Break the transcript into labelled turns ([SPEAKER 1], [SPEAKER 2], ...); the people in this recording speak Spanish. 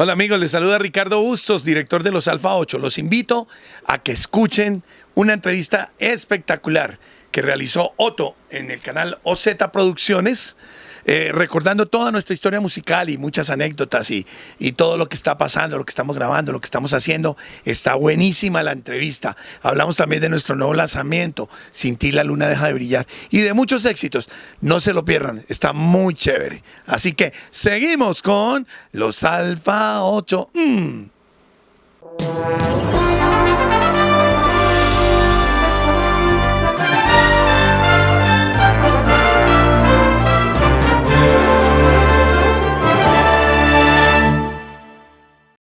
[SPEAKER 1] Hola amigos, les saluda Ricardo Bustos, director de los Alfa 8. Los invito a que escuchen una entrevista espectacular que realizó Otto en el canal OZ Producciones, eh, recordando toda nuestra historia musical y muchas anécdotas y, y todo lo que está pasando, lo que estamos grabando, lo que estamos haciendo. Está buenísima la entrevista. Hablamos también de nuestro nuevo lanzamiento, Sin ti la luna deja de brillar, y de muchos éxitos. No se lo pierdan, está muy chévere. Así que seguimos con los Alfa 8. Mm.